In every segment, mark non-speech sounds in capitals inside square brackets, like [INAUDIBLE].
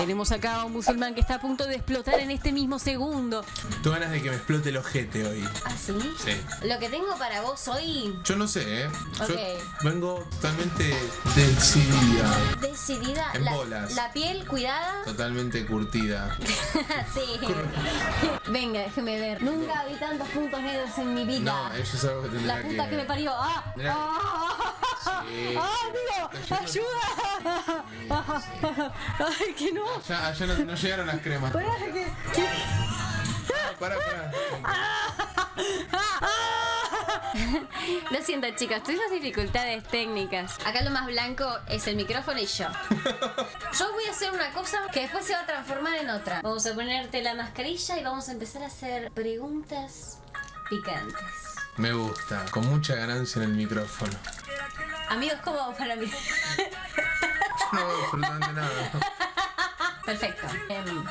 Tenemos acá a un musulmán que está a punto de explotar en este mismo segundo. Tengo ganas de que me explote el ojete hoy. ¿Ah, sí? Sí. Lo que tengo para vos hoy, Yo no sé, ¿eh? Yo Ok. vengo totalmente decidida, decidida, En la, bolas. la piel cuidada. totalmente curtida. [LAUGHS] sí. Venga, déjeme ver. Nunca vi tantos puntos negros en mi vida. No, eso es algo que tendría La puta que, me parió. ¡Ah! Mirá. ¡Ah! ¡Ah, amigo! ¡Ayuda! ¡Ay, que no! Allá, allá no, no llegaron las cremas. Pará, que- que- Pará, pará. Lo siento, chicos, tuvimos dificultades técnicas. Acá lo más blanco es el micrófono y yo. Yo voy a hacer una cosa que después se va a transformar en otra. Vamos a ponerte la mascarilla y vamos a empezar a hacer preguntas picantes. Me gusta, con mucha ganancia en el micrófono. Amigos, ¿cómo vamos para mí? [LAUGHS] No absolutamente nada. Perfecto. Em,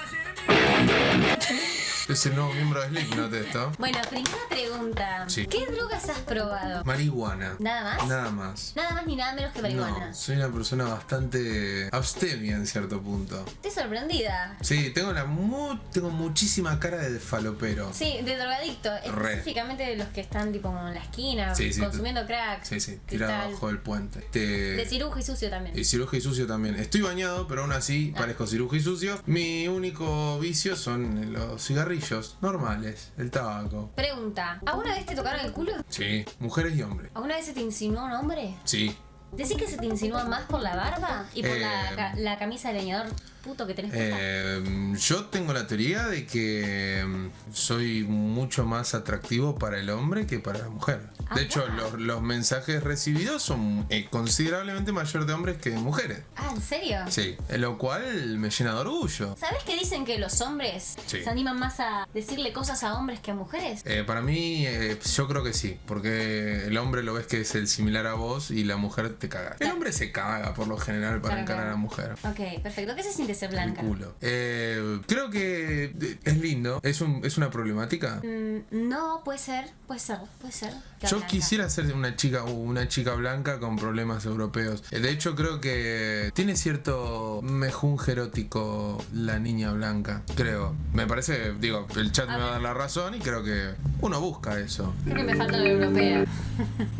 Es el nuevo miembro de Slipknot esto. bueno, primera pregunta. Sí. ¿Qué drogas has probado? Marihuana. ¿Nada más? Nada más. Nada más ni nada menos que marihuana. No, soy una persona bastante abstemia en cierto punto. Estoy sorprendida. Sí, tengo la mu tengo muchísima cara de falopero. Sí, de drogadicto, Re. específicamente de los que están tipo en la esquina, Sí, sí, consumiendo crack. Sí, sí, tirado abajo del puente. Te- De cirujo y sucio también. Y cirujo y sucio también. Estoy bañado, pero aún así Ah. parezco cirujo y sucio. Mi único vicio son los cigarrillos normales, el tabaco. Pregunta, ¿alguna vez te tocaron el culo? Sí, mujeres y hombres. ¿Alguna vez se te insinuó un hombre? Sí. ¿Decís que se te insinúa más por la barba y por Eh, la, ca- la camisa de leñador puto que tenés? Eh, yo tengo la teoría de que mm, soy mucho más atractivo para el hombre que para la mujer. Ah, De hecho, los, los mensajes recibidos son eh, considerablemente mayor de hombres que de mujeres. Ah, ¿en serio? Sí, lo cual me llena de orgullo. ¿Sabes que dicen que los hombres Sí. se animan más a decirle cosas a hombres que a mujeres? Eh, para mí, eh, yo creo que sí, porque el hombre lo ves que es el similar a vos y la mujer te caga. El hombre se caga por lo general para Claro, encarar claro. a la mujer. Ok, perfecto. ¿Qué se siente ser blanca? culo. Eh, creo que eh, es lindo. ¿Es, un, es una problemática? Mm, no, puede ser, puede ser, puede ser. Yo blanca. quisiera ser una chica una chica blanca con problemas europeos. Eh, De hecho, creo que tiene cierto mejunje erótico la niña blanca. Creo. Me parece, digo, el chat me va a dar la razón y creo que uno busca eso. Creo que me falta la europea.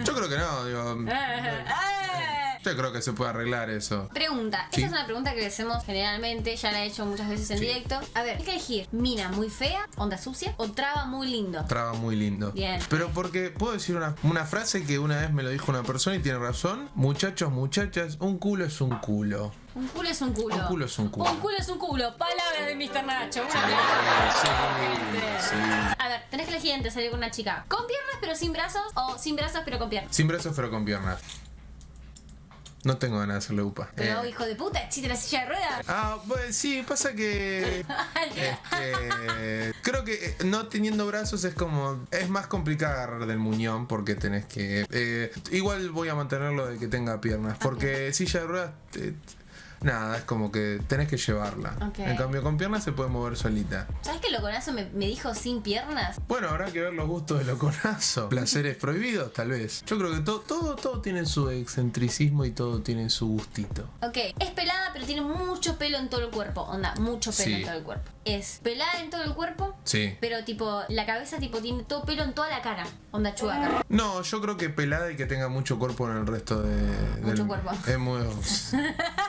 Yo creo que no, digo. [LAUGHS] Yo creo que se puede arreglar eso. Pregunta, Sí. esta es una pregunta que le hacemos generalmente, ya la he hecho muchas veces en Sí. directo. A ver, hay que elegir mina muy fea, onda sucia, o traba muy lindo. Traba muy lindo. Bien. Pero porque puedo decir una, una frase que una vez me lo dijo una persona y tiene razón. Muchachos, muchachas, un culo es un culo. Un culo es un culo. Un culo es un culo. Un culo es un culo. Palabra de Mr. Nacho. Una Sí. A ver, tenés que elegir entre salir con una chica con piernas pero sin brazos o sin brazos pero con piernas. Sin brazos pero con piernas. No tengo ganas de hacerle upa. Pero Eh, hijo de puta, existe la silla de ruedas. Ah, pues sí, pasa que. [LAUGHS] este, creo que eh, no teniendo brazos es como. Es más complicado agarrar del muñón porque tenés que. eh, igual voy a mantenerlo de que tenga piernas. Porque [LAUGHS] silla de ruedas. te- nada, es como que tenés que llevarla. En cambio, con piernas se puede mover solita. ¿Sabes que loconazo me, me dijo sin piernas? Bueno, habrá que ver los gustos de loconazo. [LAUGHS] Placeres prohibidos, tal vez. Yo creo que todo, todo, todo tiene su excentricismo y todo tiene su gustito. Ok, es pelada pero tiene mucho pelo en todo el cuerpo. Onda, mucho pelo Sí. en todo el cuerpo. Es pelada en todo el cuerpo, Sí. pero tipo, la cabeza tipo tiene todo pelo en toda la cara. Onda chubaca. No, yo creo que pelada y que tenga mucho cuerpo en el resto de. Mucho del- cuerpo. Es muy. [LAUGHS]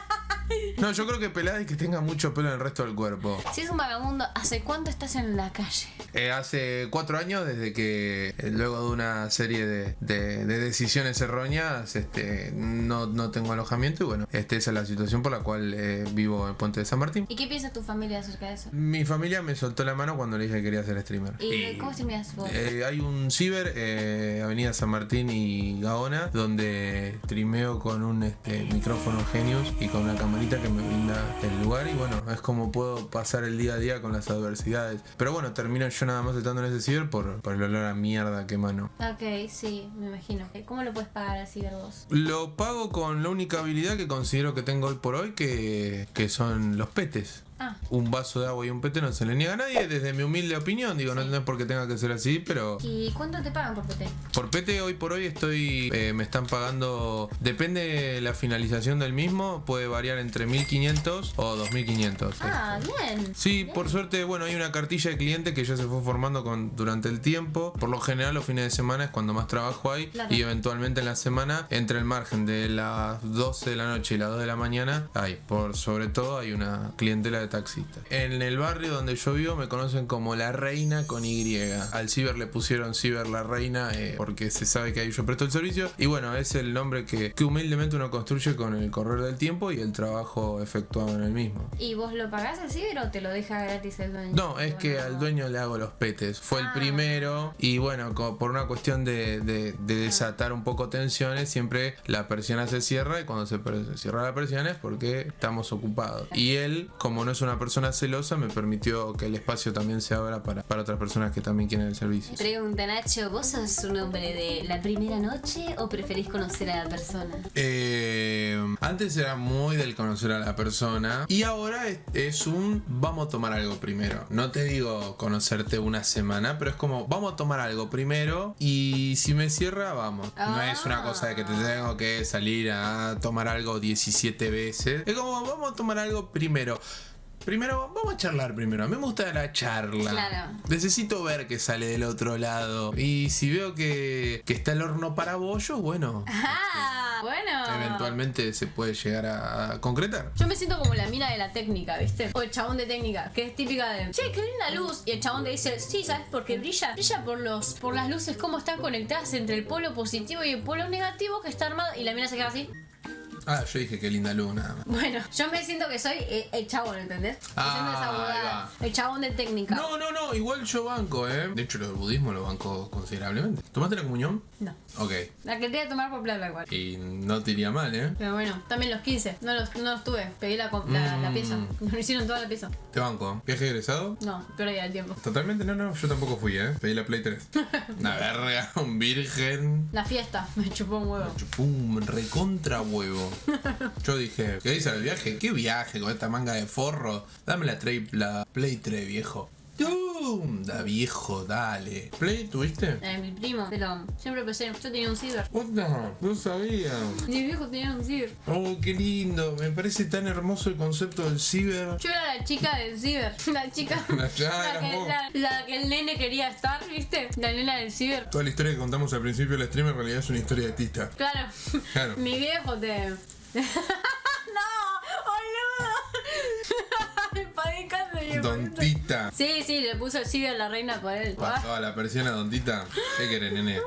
No, yo creo que pelada y que tenga mucho pelo en el resto del cuerpo. Si es un vagabundo, ¿hace cuánto estás en la calle? Eh, hace cuatro años, desde que eh, luego de una serie de, de- de decisiones erróneas, este, no, no tengo alojamiento y bueno, este, esa es la situación por la cual eh, vivo en Puente de San Martín. ¿Y qué piensa tu familia acerca de eso? Mi familia me soltó la mano cuando le dije que quería ser streamer. ¿Y cómo streameas vos? Eh, hay un ciber, eh, Avenida San Martín y Gaona, donde streameo con un este, micrófono Genius y con una que me brinda el lugar. Y bueno, es como puedo pasar el día a día con las adversidades. Pero bueno, termino yo nada más estando en ese ciber por, por el olor a mierda que mano. Ok, sí, me imagino. ¿Cómo lo puedes pagar así, vos? Lo pago con la única habilidad que considero que tengo hoy por hoy, que, que son los petes. Ah. Un vaso de agua y un pete no se le niega a nadie, desde mi humilde opinión. Digo, no, no es porque tenga que ser así, pero ¿Y cuánto te pagan por PT? por pete hoy por hoy estoy, eh, me están pagando, depende de la finalización del mismo, puede variar entre 1500 o 2500. Ah, bien. Sí, por suerte, bueno, hay una cartilla de cliente que ya se fue formando con, durante el tiempo. Por lo general, los fines de semana es cuando más trabajo hay. Claro. Y eventualmente en la semana, entre el margen de las 12 de la noche y las 2 de la mañana, hay. Por sobre todo, hay una clientela de taxistas. En el barrio donde yo vivo me conocen como la reina con Y. Al ciber le pusieron ciber la reina eh, porque se sabe que ahí yo presto el servicio. Y bueno, es el nombre que, que humildemente uno construye con el correr del tiempo y el trabajo efectuado en el mismo. ¿Y vos lo pagás al ciber o te lo deja gratis el dueño? No, es que al dueño le hago los petes. Fue el Ah. primero y bueno, por una cuestión de, de- de desatar un poco tensiones, siempre la persiana se cierra y cuando se cierra la persiana es porque estamos ocupados. Y él, como no es una persona celosa, me permitió que el espacio también se abra para, para otras personas que también quieren el servicio. Pregunta Nacho, ¿vos sos un hombre de la primera noche o preferís conocer a la persona? Eh, antes era muy del conocer a la persona y ahora es, es un vamos a tomar algo primero. No te digo conocerte una semana, pero es como vamos a tomar algo primero y si me cierra, vamos. No es una cosa de que te tengo que salir a tomar algo 17 veces. Es como vamos a tomar algo primero. Primero, vamos a charlar primero. A mí me gusta la charla. Claro. Necesito ver qué sale del otro lado. Y si veo que, que está el horno para bollos, bueno, Ah, bueno. eventualmente se puede llegar a, a concretar. Yo me siento como la mina de la técnica, ¿viste? O el chabón de técnica, que es típica de, che, qué linda luz. Y el chabón te dice, sí, ¿sabes por qué brilla? Brilla por los por las luces, cómo están conectadas entre el polo positivo y el polo negativo que está armado. Y la mina se queda así. Ah, yo dije qué linda luz, nada más. Bueno, yo me siento que soy eh, el chabón, ¿entendés? Ah, ahí El chabón de técnica. No, no, no, igual yo banco, ¿eh? De hecho, lo del budismo lo banco considerablemente. ¿Tomaste la comunión? No. Ok. La que quería tomar por plata igual. Y no te iría mal, ¿eh? Pero bueno, también los 15. No los, no los tuve. Pegué la, co- la, la Mm. pieza. Me hicieron toda la pieza. Te banco. ¿Viaje egresado? No, perdí el tiempo. Totalmente, no, no, yo tampoco fui, ¿eh? Pedí la Play 3. [LAUGHS] Una verga, un virgen. La fiesta. Me chupó un huevo. Pum, recontra huevo. [LAUGHS] Yo dije, ¿qué dice el viaje? ¿Qué viaje con esta manga de forro? Dame la, la Play 3, viejo. ¡Tum! Da viejo, dale. ¿Play tuviste? Eh, mi primo. Pero siempre pensé, yo tenía un ciber. Puta, no sabía. Mi viejo tenía un ciber. Oh, qué lindo. Me parece tan hermoso el concepto del ciber. Yo era la chica del ciber. [LAUGHS] [LAUGHS] La chica. La, eras que, la, la que el nene quería estar, ¿viste? La nena del ciber. Toda la historia que contamos al principio del stream en realidad es una historia de Tita. Claro. Claro. Mi viejo te. [LAUGHS] ¡No! ¡Boludo! Don Tita. Sí, sí, le puso el ciber a la reina por él. Ah, Pasaba la persiana, Don Tita. ¿Qué querés, nene?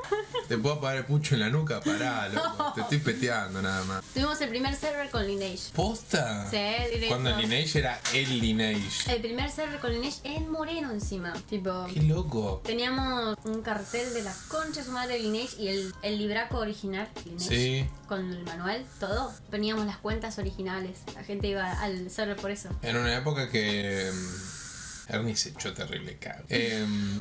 ¿Te puedo apagar el pucho en la nuca? Pará, [LAUGHS] loco. Te estoy peteando nada más. Tuvimos el primer server con Lineage. ¿Posta? Sí, directo. Cuando Lineage era el Lineage. El primer server con Lineage en Moreno encima. Tipo. Qué loco. Teníamos un cartel de las conchas madre de Lineage y el, el libraco original, Lineage, Sí. con el manual, todo. Poníamos las cuentas originales. La gente iba al server por eso. En una época que. Mm, Ernie se echó terrible cago. Em,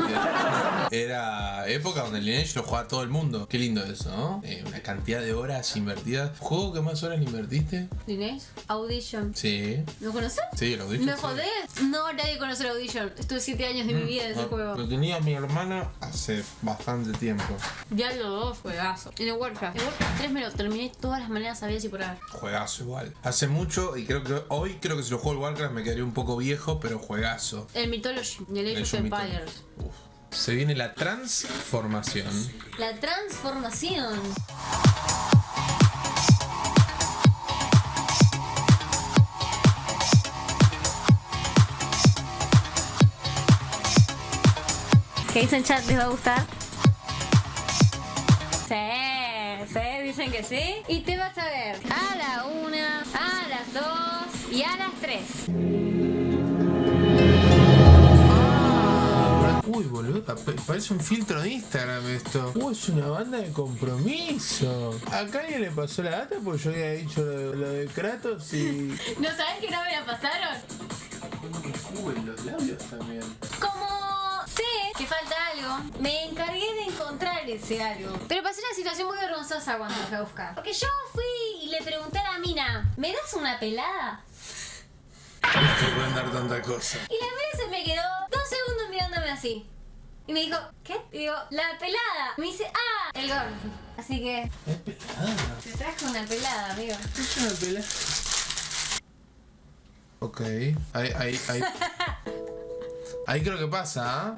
era época donde el Lineage lo jugaba todo el mundo. Qué lindo eso, ¿no? Eh, una cantidad de horas invertidas. ¿Juego que más horas le invertiste? Lineage, Audition. Sí. ¿Lo conoces? Sí, lo dije. ¿Me jodés? No, nadie conoce el Audition. Estuve 7 años de mi vida en ese juego. Lo tenía mi hermana hace bastante tiempo. Diablo 2, juegazo. En el Warcraft. El Warcraft 3 me lo terminé de todas las maneras sabidas y por haber. Juegazo igual. Hace mucho y creo que hoy creo que si lo juego el Warcraft me quedaría un poco viejo, pero juegazo. El Mythology, el Age of Age of Empires. Se viene la transformación. La transformación. ¿Qué dicen chat? ¿Les va a gustar? Sí, sí, dicen que sí. Y te vas a ver a la una, a las dos y a las tres. Uy, boludo, pa- parece un filtro de Instagram esto. Uy, es una banda de compromiso. ¿Acá alguien le pasó la data? Porque yo había dicho lo de, lo de Kratos y. [LAUGHS] ¿No sabes que no me la pasaron? Uy, los labios también. Sé que falta algo, me encargué de encontrar ese algo. Pero pasé una situación muy vergonzosa cuando lo fui a buscar. Porque yo fui y le pregunté a la mina, ¿me das una pelada? dar tanta cosa. Y la mina se me quedó dos segundos mirándome así. Y me dijo, ¿qué? Y digo, la pelada. Y me dice, ah, el gordo. Así que. Es pelada. Te trajo una pelada, amigo. Es una pelada. Ok. Ahí, ahí, ahí. Ahí creo que pasa, ¿ah?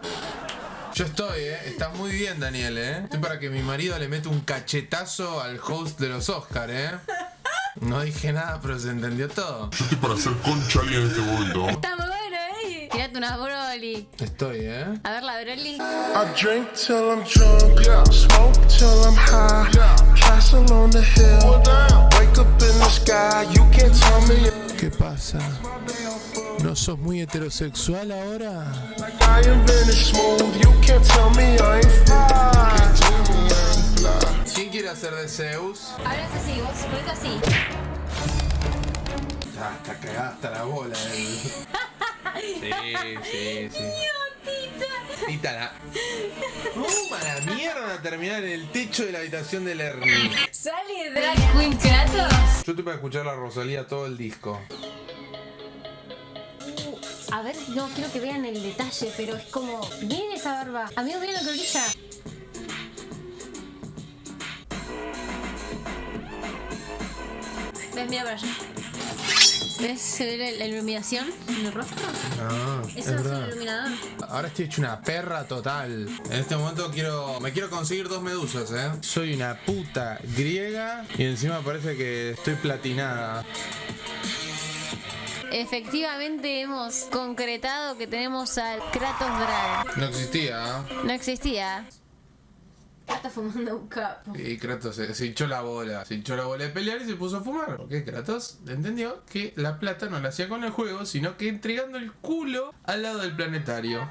Yo estoy, ¿eh? Está muy bien, Daniel, ¿eh? Estoy para que mi marido le mete un cachetazo al host de los Oscars, ¿eh? No dije nada, pero se entendió todo. Yo estoy para hacer concha alguien en este momento. Está muy bueno, ¿eh? Tirate una Broly. Estoy, ¿eh? A ver la Broly. I drink till I'm drunk, smoke till I'm high, castle on the hill, wake up in the sky, you can't tell me ¿Qué pasa? ¿No sos muy heterosexual ahora? ¿Quién quiere hacer de Zeus? Es así, vos ponete así. Ah, está cagada hasta la bola. eh. Sí, sí, sí. Tita la... ¡Toma la mierda! Terminar en el techo de la habitación del Ernie. Sale Drag Queen Kratos. Yo estoy para escuchar a Rosalía todo el disco. A ver, no quiero que vean el detalle, pero es como. Miren esa barba. Amigo, miren lo que brilla. ¿Ves? Mira para allá. ¿Ves? ¿Se ve la, la iluminación en el rostro? Ah, Eso es es el verdad. iluminador. Ahora estoy hecho una perra total. En este momento quiero. Me quiero conseguir dos medusas, eh. Soy una puta griega y encima parece que estoy platinada. Efectivamente hemos concretado que tenemos al Kratos Drag. No existía. No existía. Kratos fumando un capo. Y Kratos se, se hinchó la bola. Se hinchó la bola de pelear y se puso a fumar. Porque Kratos entendió que la plata no la hacía con el juego, sino que entregando el culo al lado del planetario.